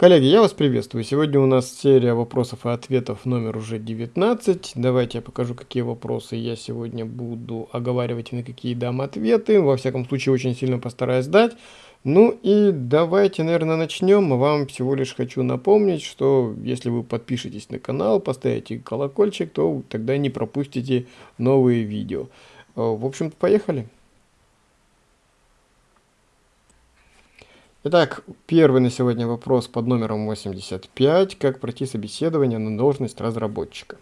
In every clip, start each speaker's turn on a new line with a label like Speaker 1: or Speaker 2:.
Speaker 1: Коллеги, я вас приветствую. Сегодня у нас серия вопросов и ответов номер уже 19. Давайте я покажу, какие вопросы я сегодня буду оговаривать и на какие дам ответы. Во всяком случае, очень сильно постараюсь дать. Ну и давайте, наверное, начнем. Вам всего лишь хочу напомнить, что если вы подпишетесь на канал, поставите колокольчик, то тогда не пропустите новые видео. В общем-то, поехали. Итак, первый на сегодня вопрос под номером 85. Как пройти собеседование на должность разработчика?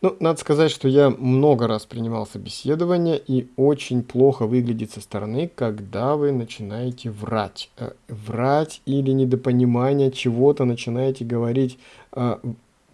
Speaker 1: Ну, надо сказать, что я много раз принимал собеседование и очень плохо выглядит со стороны, когда вы начинаете врать. Э, врать или недопонимание чего-то начинаете говорить э,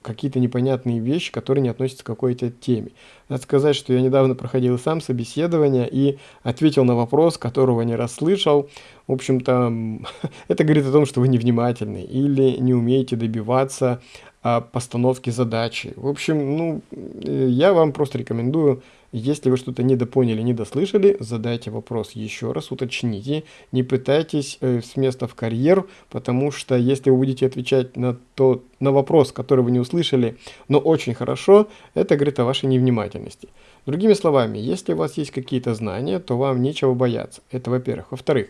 Speaker 1: какие-то непонятные вещи, которые не относятся к какой-то теме. Надо сказать, что я недавно проходил сам собеседование и ответил на вопрос, которого не расслышал. В общем-то, это говорит о том, что вы невнимательны или не умеете добиваться а, постановки задачи. В общем, ну, э, я вам просто рекомендую если вы что-то недопоняли, недослышали, задайте вопрос еще раз, уточните. Не пытайтесь э, с места в карьер, потому что если вы будете отвечать на, то, на вопрос, который вы не услышали, но очень хорошо, это говорит о вашей невнимательности. Другими словами, если у вас есть какие-то знания, то вам нечего бояться. Это во-первых. Во-вторых,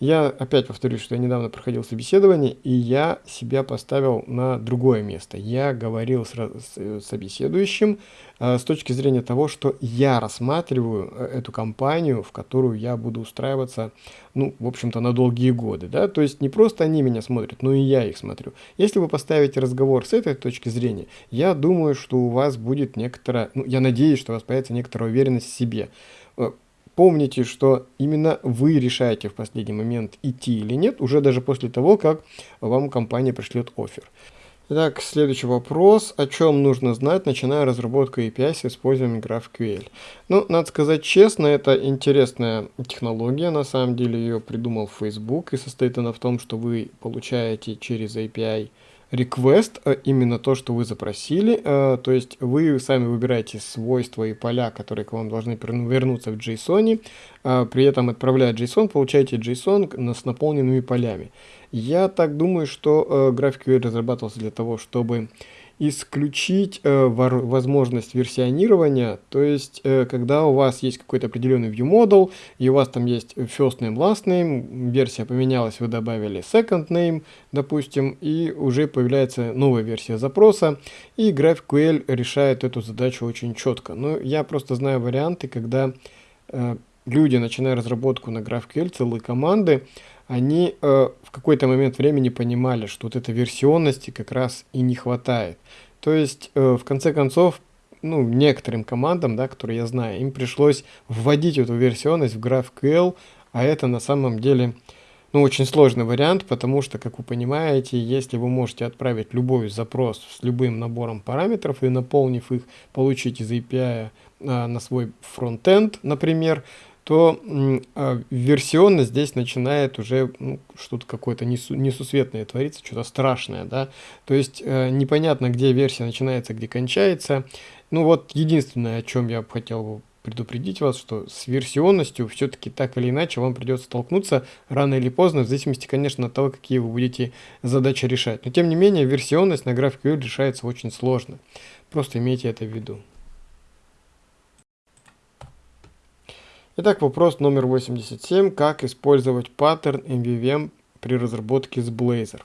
Speaker 1: я опять повторюсь, что я недавно проходил собеседование, и я себя поставил на другое место. Я говорил с, с э, собеседующим э, с точки зрения того, что я рассматриваю э, эту компанию, в которую я буду устраиваться, ну, в общем-то, на долгие годы. Да? То есть не просто они меня смотрят, но и я их смотрю. Если вы поставите разговор с этой точки зрения, я думаю, что у вас будет некоторая, ну, я надеюсь, что у вас появится некоторая уверенность в себе э, Помните, что именно вы решаете в последний момент идти или нет, уже даже после того, как вам компания пришлет офер. Итак, следующий вопрос. О чем нужно знать, начиная разработку API с использованием GraphQL? Ну, надо сказать честно, это интересная технология. На самом деле ее придумал Facebook, и состоит она в том, что вы получаете через API request, э, именно то, что вы запросили, э, то есть вы сами выбираете свойства и поля, которые к вам должны вернуться в JSON, э, при этом отправляя JSON, получаете JSON с наполненными полями. Я так думаю, что GraphQL разрабатывался для того, чтобы исключить э, возможность версионирования, то есть э, когда у вас есть какой-то определенный view model, и у вас там есть first name, last name, версия поменялась, вы добавили second name, допустим, и уже появляется новая версия запроса, и GraphQL решает эту задачу очень четко. Но я просто знаю варианты, когда э, люди, начиная разработку на GraphQL, целые команды, они э, в какой-то момент времени понимали, что вот этой версионности как раз и не хватает. То есть, э, в конце концов, ну, некоторым командам, да, которые я знаю, им пришлось вводить эту версионность в GraphQL, а это на самом деле ну, очень сложный вариант, потому что, как вы понимаете, если вы можете отправить любой запрос с любым набором параметров и наполнив их, получить из API а, на свой фронтенд, например, то э, версионно здесь начинает уже ну, что-то какое-то несу, несусветное твориться, что-то страшное, да. То есть э, непонятно, где версия начинается, где кончается. Ну вот единственное, о чем я хотел предупредить вас, что с версионностью все-таки так или иначе вам придется столкнуться рано или поздно, в зависимости, конечно, от того, какие вы будете задачи решать. Но тем не менее, версионность на GraphQL решается очень сложно. Просто имейте это в виду. Итак, вопрос номер 87. Как использовать паттерн MVVM при разработке с Blazor?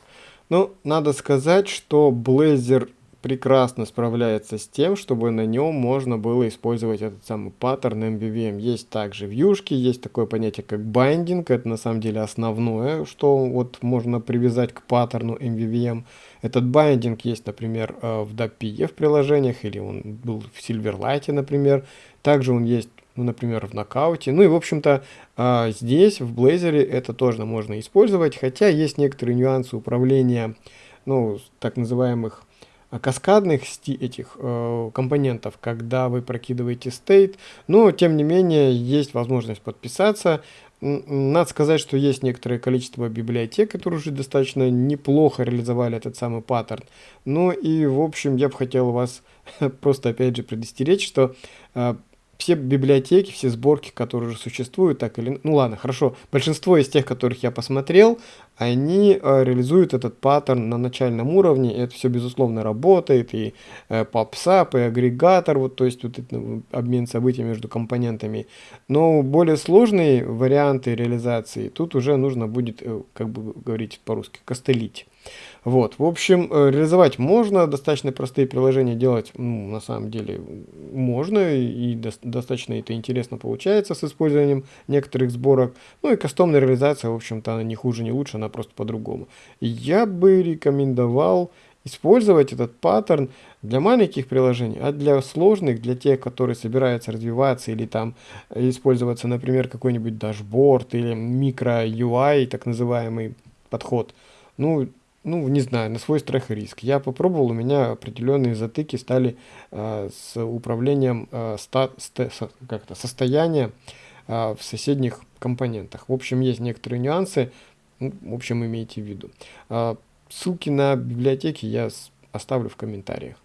Speaker 1: Ну, надо сказать, что Blazor прекрасно справляется с тем, чтобы на нем можно было использовать этот самый паттерн MVVM. Есть также вьюшки, есть такое понятие как байдинг, это на самом деле основное, что вот можно привязать к паттерну MVVM. Этот байдинг есть, например, э, в DAPI приложениях, или он был в Silverlight, например. Также он есть ну, например, в нокауте. Ну и, в общем-то, а, здесь, в Blazor, это тоже можно использовать, хотя есть некоторые нюансы управления, ну, так называемых а, каскадных этих э, компонентов, когда вы прокидываете state, но тем не менее есть возможность подписаться. Надо сказать, что есть некоторое количество библиотек, которые уже достаточно неплохо реализовали этот самый паттерн. Ну и в общем я бы хотел вас просто опять же предостеречь, что все библиотеки, все сборки, которые уже существуют, так или... Ну ладно, хорошо. Большинство из тех, которых я посмотрел, они э, реализуют этот паттерн на начальном уровне. И это все, безусловно, работает. И э, PubSub, и агрегатор, вот, то есть вот этот ну, обмен событий между компонентами. Но более сложные варианты реализации тут уже нужно будет, э, как бы говорить по-русски, костылить. Вот, в общем, э, реализовать можно, достаточно простые приложения делать, ну, на самом деле, можно, и до достаточно это интересно получается с использованием некоторых сборок. Ну и кастомная реализация, в общем-то, она не хуже, не лучше, она просто по-другому. Я бы рекомендовал использовать этот паттерн для маленьких приложений, а для сложных, для тех, которые собираются развиваться или там использоваться, например, какой-нибудь dashboard или micro UI, так называемый подход, ну, ну, не знаю, на свой страх и риск. Я попробовал, у меня определенные затыки стали э, с управлением э, ста, ста, как -то, состояния э, в соседних компонентах. В общем, есть некоторые нюансы, ну, в общем, имейте в виду. Э, ссылки на библиотеки я оставлю в комментариях.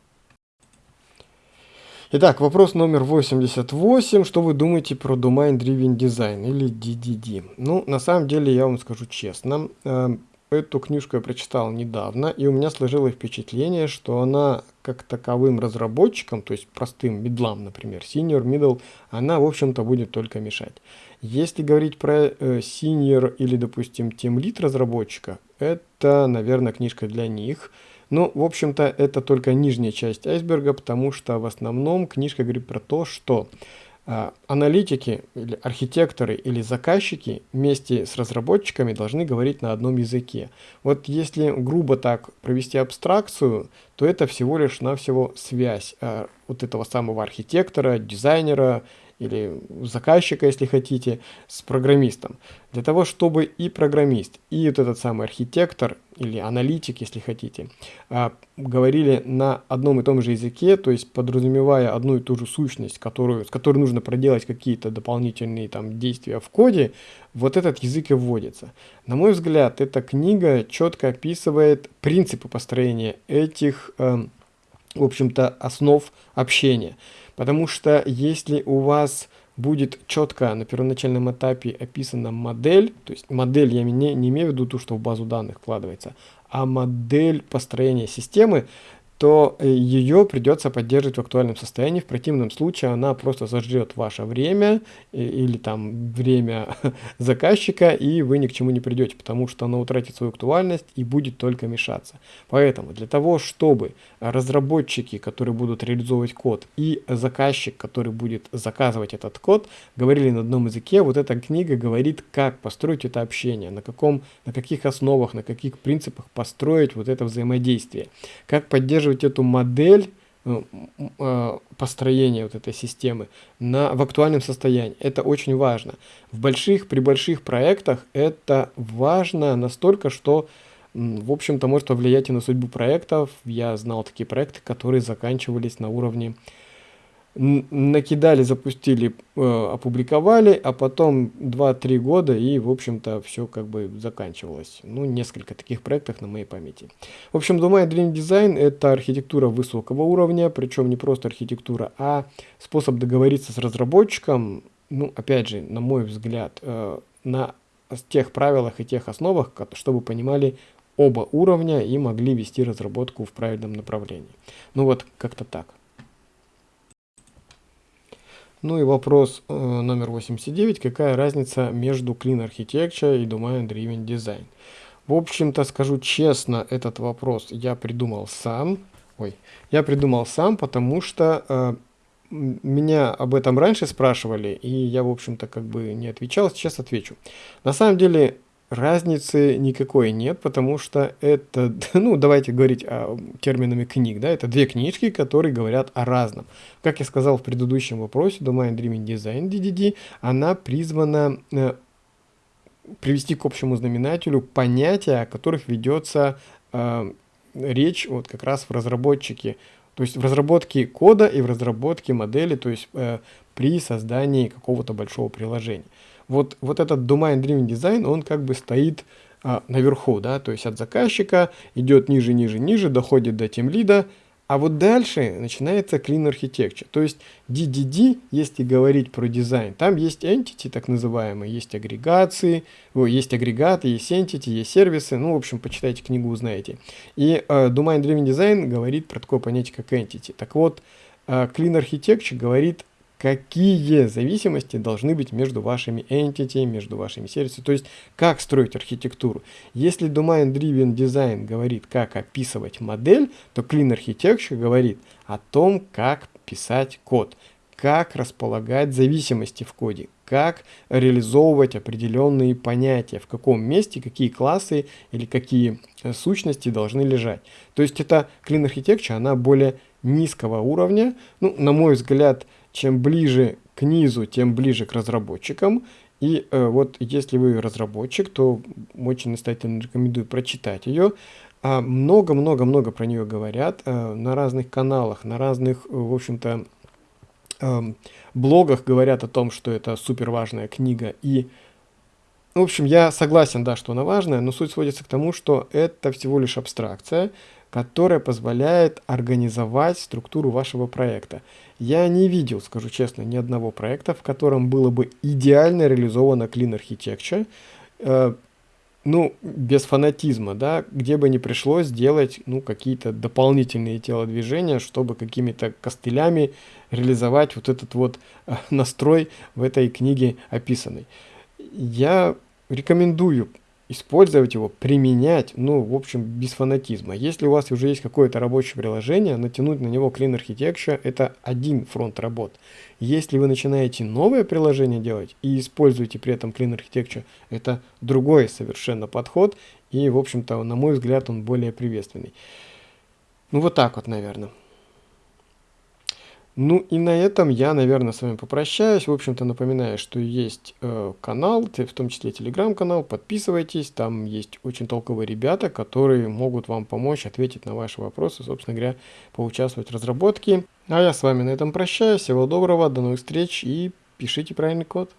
Speaker 1: Итак, вопрос номер 88. Что вы думаете про Domain Driven Design или DDD? Ну, на самом деле, я вам скажу честно, э, Эту книжку я прочитал недавно, и у меня сложилось впечатление, что она как таковым разработчикам, то есть простым медлам, например, senior, middle, она, в общем-то, будет только мешать. Если говорить про э, senior или, допустим, team lead разработчика, это, наверное, книжка для них. Но, в общем-то, это только нижняя часть айсберга, потому что в основном книжка говорит про то, что аналитики или архитекторы или заказчики вместе с разработчиками должны говорить на одном языке. Вот если грубо так провести абстракцию, то это всего лишь навсего связь э, вот этого самого архитектора, дизайнера или заказчика, если хотите, с программистом. Для того, чтобы и программист, и вот этот самый архитектор или аналитик, если хотите, а, говорили на одном и том же языке, то есть подразумевая одну и ту же сущность, которую, с которой нужно проделать какие-то дополнительные там действия в коде, вот этот язык и вводится. На мой взгляд, эта книга четко описывает принципы построения этих, э, в общем-то, основ общения. Потому что если у вас будет четко на первоначальном этапе описана модель, то есть модель я не, не имею в виду ту, что в базу данных вкладывается, а модель построения системы, то э, ее придется поддерживать в актуальном состоянии. В противном случае она просто сожрет ваше время или там время заказчика, и вы ни к чему не придете, потому что она утратит свою актуальность и будет только мешаться. Поэтому для того, чтобы разработчики, которые будут реализовывать код, и заказчик, который будет заказывать этот код, говорили на одном языке, вот эта книга говорит, как построить это общение, на, каком, на каких основах, на каких принципах построить вот это взаимодействие, как поддерживать поддерживать эту модель э, э, построения вот этой системы на, в актуальном состоянии. Это очень важно. В больших, при больших проектах это важно настолько, что, в общем-то, может повлиять и на судьбу проектов. Я знал такие проекты, которые заканчивались на уровне накидали, запустили, э, опубликовали, а потом 2-3 года и, в общем-то, все как бы заканчивалось. Ну, несколько таких проектов на моей памяти. В общем, Domain Dream Design это архитектура высокого уровня, причем не просто архитектура, а способ договориться с разработчиком, ну, опять же, на мой взгляд, э, на тех правилах и тех основах, чтобы понимали оба уровня и могли вести разработку в правильном направлении. Ну вот, как-то так. Ну и вопрос э, номер 89. Какая разница между Clean Architecture и Domain Driven Design? В общем-то, скажу честно, этот вопрос я придумал сам. Ой, я придумал сам, потому что э, меня об этом раньше спрашивали, и я, в общем-то, как бы не отвечал. Сейчас отвечу. На самом деле, Разницы никакой нет, потому что это, ну, давайте говорить о, терминами книг, да, это две книжки, которые говорят о разном. Как я сказал в предыдущем вопросе, Domain Dreaming Design DDD, она призвана э, привести к общему знаменателю понятия, о которых ведется э, речь вот как раз в разработчике, то есть в разработке кода и в разработке модели, то есть э, при создании какого-то большого приложения вот, вот этот Domain Driven Design, он как бы стоит а, наверху, да, то есть от заказчика идет ниже, ниже, ниже, доходит до тем лида, А вот дальше начинается Clean Architecture. То есть DDD, если говорить про дизайн, там есть entity, так называемые, есть агрегации, о, есть агрегаты, есть entity, есть сервисы. Ну, в общем, почитайте книгу, узнаете. И э, Domain Driven Design говорит про такое понятие, как entity. Так вот, э, Clean Architecture говорит какие зависимости должны быть между вашими entity, между вашими сервисами, то есть как строить архитектуру. Если Domain Driven Design говорит, как описывать модель, то Clean Architecture говорит о том, как писать код, как располагать зависимости в коде, как реализовывать определенные понятия, в каком месте какие классы или какие э, сущности должны лежать. То есть это Clean Architecture, она более низкого уровня, ну, на мой взгляд, чем ближе к низу, тем ближе к разработчикам. И э, вот если вы разработчик, то очень настоятельно рекомендую прочитать ее. Много-много-много а, про нее говорят э, на разных каналах, на разных, э, в общем-то, блогах говорят о том, что это супер важная книга. И, в общем, я согласен, да, что она важная, но суть сводится к тому, что это всего лишь абстракция, которая позволяет организовать структуру вашего проекта. Я не видел, скажу честно, ни одного проекта, в котором было бы идеально реализовано Clean Architecture, э, ну, без фанатизма, да, где бы не пришлось делать, ну, какие-то дополнительные телодвижения, чтобы какими-то костылями реализовать вот этот вот э, настрой в этой книге описанный. Я рекомендую использовать его, применять, ну, в общем, без фанатизма. Если у вас уже есть какое-то рабочее приложение, натянуть на него Clean Architecture – это один фронт работ. Если вы начинаете новое приложение делать и используете при этом Clean Architecture, это другой совершенно подход, и, в общем-то, на мой взгляд, он более приветственный. Ну, вот так вот, наверное. Ну и на этом я, наверное, с вами попрощаюсь. В общем-то, напоминаю, что есть э, канал, в том числе телеграм-канал. Подписывайтесь, там есть очень толковые ребята, которые могут вам помочь ответить на ваши вопросы, собственно говоря, поучаствовать в разработке. А я с вами на этом прощаюсь. Всего доброго, до новых встреч и пишите правильный код.